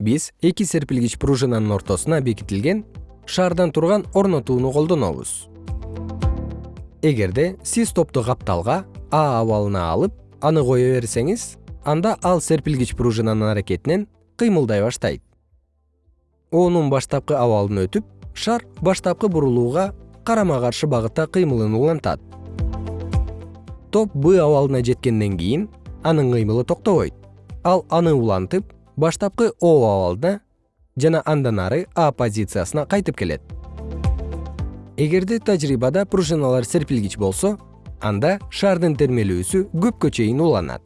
биз эки серпилгич пружинанын ортосуна бекитилген шаардан турган орнотууну колдонобуз. Эгерде сиз топту капталга а абалына алып аны кое берсеңиз анда ал серпилгич пружинанын аракетинен кыймылдай баштайт. Оонун баштапкы абалын өтүп шар баштапкы бурулууга карама каршы багытта кыймылын улантат. Топ б абалына жеткенден кийин анын кыймылы токтобойт. Ал аны улантып баштапкы о абалына жана андан ары а позициясына кайтып келет. Эгерде тажрыйбада пружиналар серпилгич болсо анда шаардын термелүүсү көпкө чейин уланат